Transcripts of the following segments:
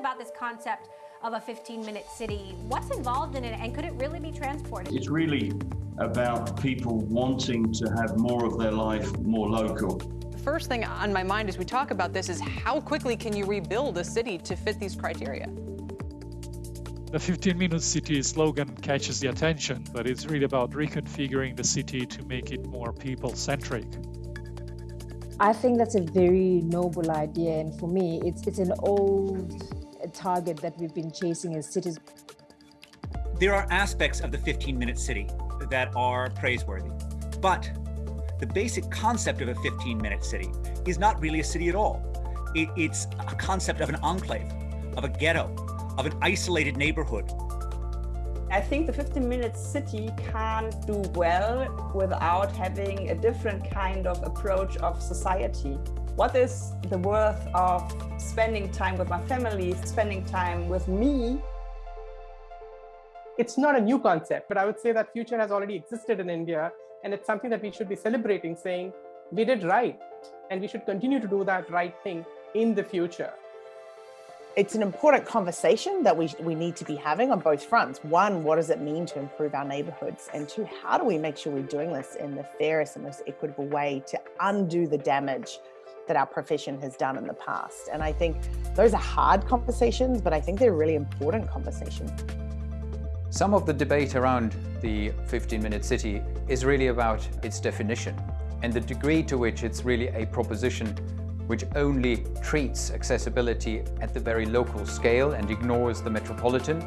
us about this concept of a 15-minute city. What's involved in it, and could it really be transported? It's really about people wanting to have more of their life more local. The first thing on my mind as we talk about this is how quickly can you rebuild a city to fit these criteria? The 15-minute city slogan catches the attention, but it's really about reconfiguring the city to make it more people-centric. I think that's a very noble idea, and for me, it's it's an old target that we've been chasing as cities. There are aspects of the 15-minute city that are praiseworthy, but the basic concept of a 15-minute city is not really a city at all. It, it's a concept of an enclave, of a ghetto, of an isolated neighborhood. I think the 15-minute city can't do well without having a different kind of approach of society. What is the worth of spending time with my family, spending time with me? It's not a new concept, but I would say that future has already existed in India, and it's something that we should be celebrating, saying we did right, and we should continue to do that right thing in the future it's an important conversation that we, we need to be having on both fronts. One, what does it mean to improve our neighborhoods? And two, how do we make sure we're doing this in the fairest and most equitable way to undo the damage that our profession has done in the past? And I think those are hard conversations, but I think they're really important conversations. Some of the debate around the 15-minute city is really about its definition and the degree to which it's really a proposition which only treats accessibility at the very local scale and ignores the metropolitan,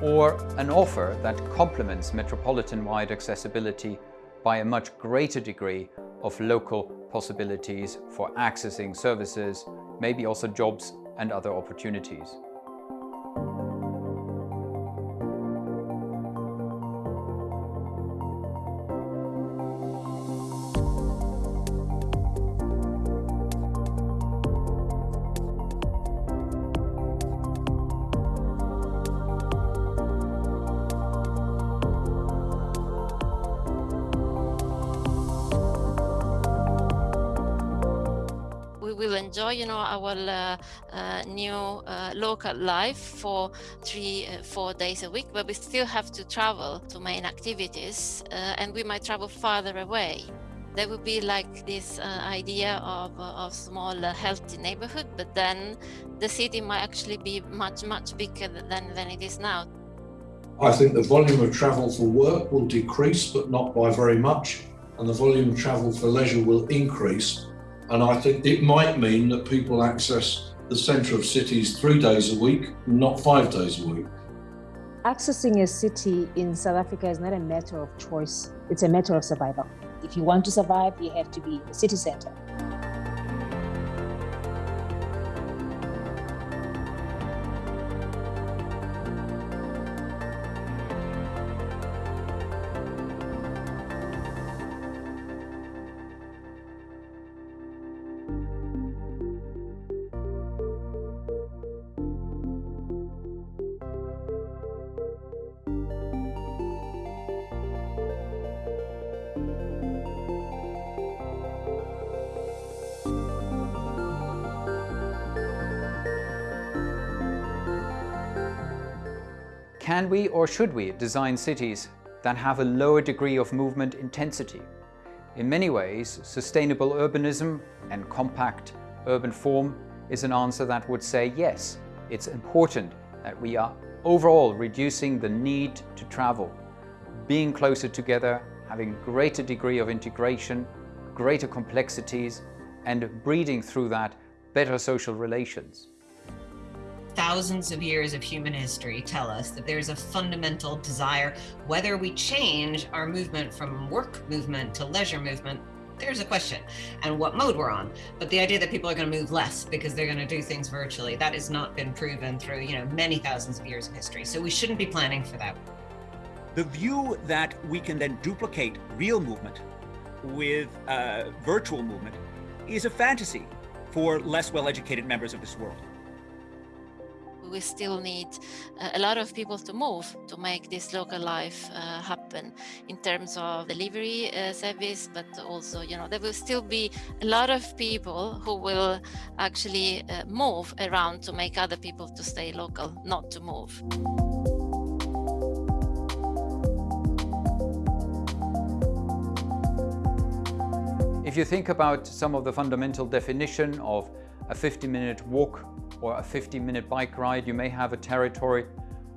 or an offer that complements metropolitan-wide accessibility by a much greater degree of local possibilities for accessing services, maybe also jobs and other opportunities. Enjoy, you know, our uh, uh, new uh, local life for three, four days a week, but we still have to travel to main activities and we might travel farther away. There would be like this idea of, of small healthy neighborhood, but then the city might actually be much, much bigger than, than it is now. I think the volume of travel for work will decrease, but not by very much. And the volume of travel for leisure will increase. And I think it might mean that people access the centre of cities three days a week, not five days a week. Accessing a city in South Africa is not a matter of choice, it's a matter of survival. If you want to survive, you have to be a city centre. Can we or should we design cities that have a lower degree of movement intensity? In many ways, sustainable urbanism and compact urban form is an answer that would say yes, it's important that we are overall reducing the need to travel, being closer together, having greater degree of integration, greater complexities, and breeding through that better social relations thousands of years of human history tell us that there's a fundamental desire, whether we change our movement from work movement to leisure movement, there's a question and what mode we're on. But the idea that people are going to move less because they're going to do things virtually, that has not been proven through, you know, many thousands of years of history. So we shouldn't be planning for that. The view that we can then duplicate real movement with uh, virtual movement is a fantasy for less well-educated members of this world we still need a lot of people to move to make this local life uh, happen in terms of delivery uh, service, but also, you know, there will still be a lot of people who will actually uh, move around to make other people to stay local, not to move. If you think about some of the fundamental definition of a 50-minute walk or a 50-minute bike ride, you may have a territory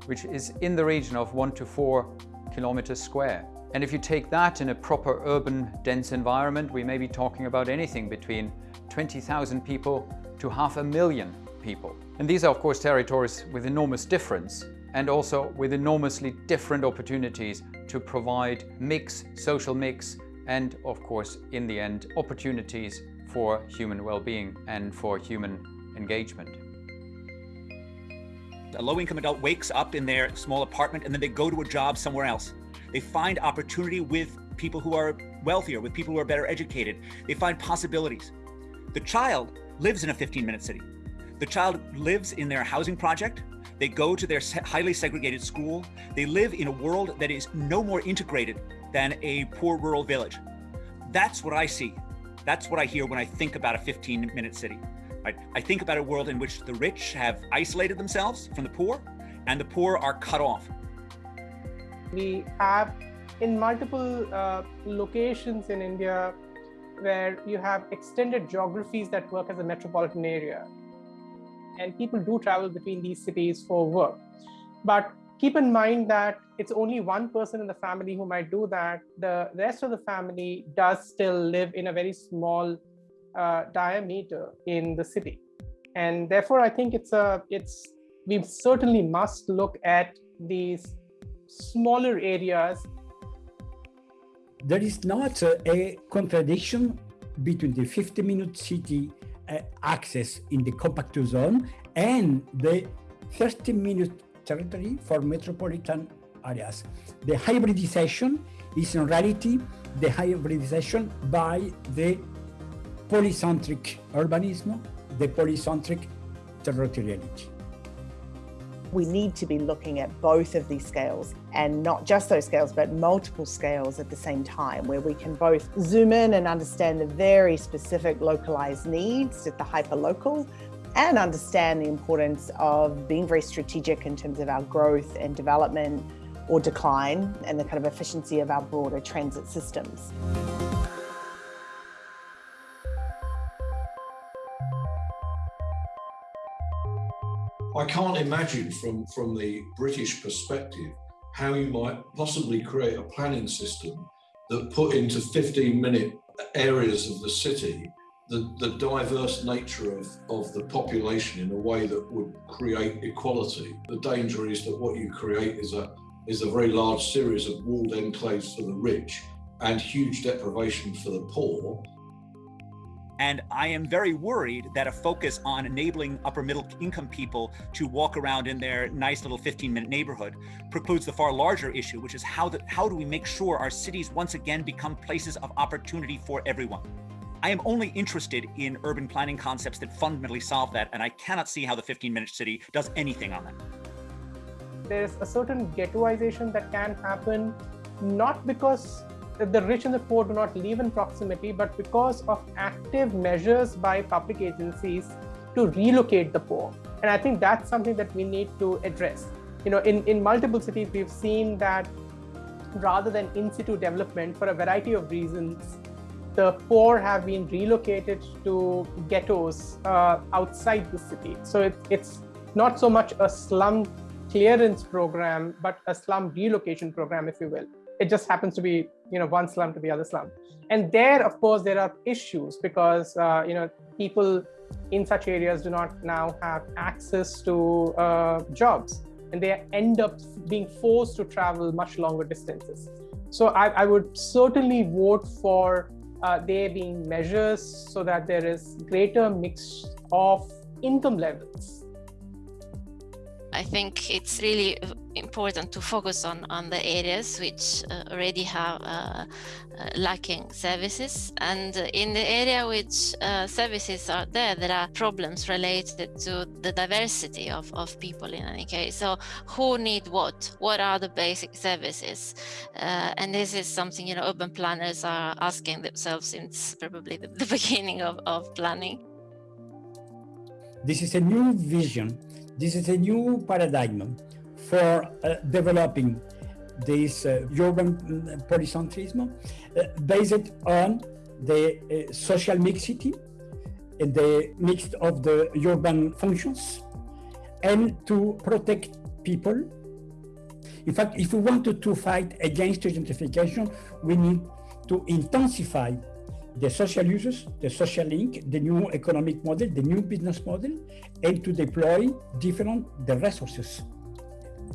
which is in the region of one to four kilometers square. And if you take that in a proper urban dense environment, we may be talking about anything between 20,000 people to half a million people. And these are of course territories with enormous difference and also with enormously different opportunities to provide mix, social mix, and of course, in the end, opportunities for human well-being and for human engagement. A low-income adult wakes up in their small apartment and then they go to a job somewhere else. They find opportunity with people who are wealthier, with people who are better educated. They find possibilities. The child lives in a 15-minute city. The child lives in their housing project. They go to their highly segregated school. They live in a world that is no more integrated than a poor rural village. That's what I see. That's what I hear when I think about a 15 minute city. Right? I think about a world in which the rich have isolated themselves from the poor and the poor are cut off. We have in multiple uh, locations in India where you have extended geographies that work as a metropolitan area. And people do travel between these cities for work. But keep in mind that it's only one person in the family who might do that. The rest of the family does still live in a very small uh, diameter in the city. And therefore, I think it's a, it's, we certainly must look at these smaller areas. There is not a, contradiction between the 50 minute city uh, access in the compact zone and the 30 minute territory for metropolitan areas. The hybridization is in reality the hybridization by the polycentric urbanism, the polycentric territoriality. We need to be looking at both of these scales and not just those scales, but multiple scales at the same time, where we can both zoom in and understand the very specific localized needs at the hyperlocal, and understand the importance of being very strategic in terms of our growth and development or decline and the kind of efficiency of our broader transit systems. I can't imagine from, from the British perspective how you might possibly create a planning system that put into 15 minute areas of the city the, the diverse nature of, of the population in a way that would create equality. The danger is that what you create is a, is a very large series of walled enclaves for the rich and huge deprivation for the poor. And I am very worried that a focus on enabling upper middle income people to walk around in their nice little 15 minute neighborhood precludes the far larger issue, which is how, the, how do we make sure our cities once again become places of opportunity for everyone? I am only interested in urban planning concepts that fundamentally solve that, and I cannot see how the 15-minute city does anything on that. There's a certain ghettoization that can happen, not because the rich and the poor do not live in proximity, but because of active measures by public agencies to relocate the poor. And I think that's something that we need to address. You know, in, in multiple cities, we've seen that rather than in situ development, for a variety of reasons, the poor have been relocated to ghettos uh, outside the city. So it, it's not so much a slum clearance program, but a slum relocation program, if you will. It just happens to be, you know, one slum to the other slum. And there, of course, there are issues because, uh, you know, people in such areas do not now have access to uh, jobs and they end up being forced to travel much longer distances. So I, I would certainly vote for uh, there being measures so that there is greater mix of income levels? I think it's really important to focus on on the areas which uh, already have uh, uh, lacking services. And in the area which uh, services are there there are problems related to the diversity of, of people in any case. So who need what? What are the basic services? Uh, and this is something you know urban planners are asking themselves since probably the, the beginning of, of planning. This is a new vision this is a new paradigm for uh, developing this uh, urban polycentrism uh, based on the uh, social mixity and the mix of the urban functions and to protect people. In fact, if we wanted to fight against gentrification, we need to intensify the social uses, the social link, the new economic model, the new business model, and to deploy different the resources.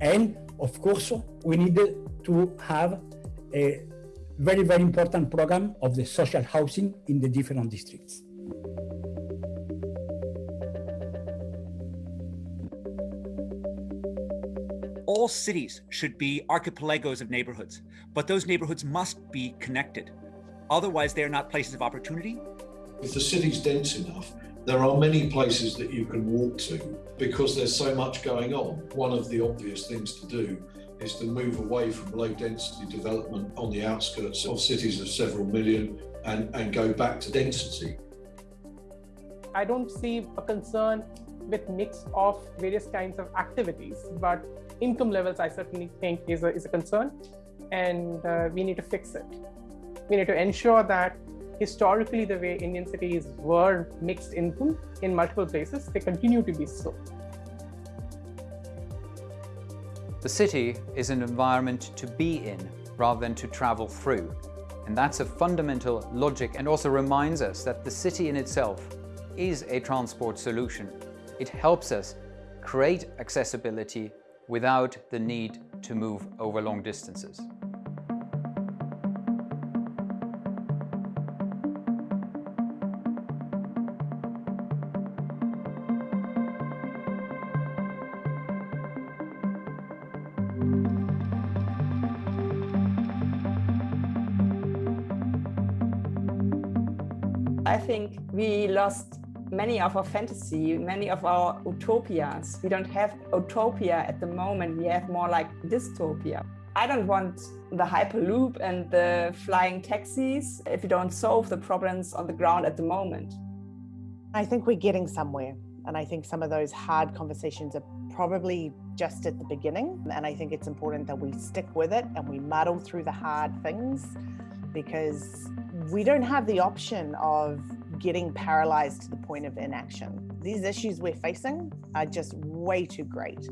And of course, we need to have a very, very important program of the social housing in the different districts. All cities should be archipelagos of neighborhoods, but those neighborhoods must be connected. Otherwise, they are not places of opportunity. If the city's dense enough, there are many places that you can walk to because there's so much going on. One of the obvious things to do is to move away from low density development on the outskirts of cities of several million and, and go back to density. I don't see a concern with mix of various kinds of activities, but income levels I certainly think is a, is a concern and uh, we need to fix it. We need to ensure that historically the way Indian cities were mixed income in multiple places, they continue to be so. The city is an environment to be in rather than to travel through. And that's a fundamental logic and also reminds us that the city in itself is a transport solution. It helps us create accessibility without the need to move over long distances. I think we lost many of our fantasy, many of our utopias. We don't have utopia at the moment. We have more like dystopia. I don't want the hyperloop and the flying taxis if we don't solve the problems on the ground at the moment. I think we're getting somewhere. And I think some of those hard conversations are probably just at the beginning. And I think it's important that we stick with it and we muddle through the hard things because we don't have the option of getting paralyzed to the point of inaction. These issues we're facing are just way too great.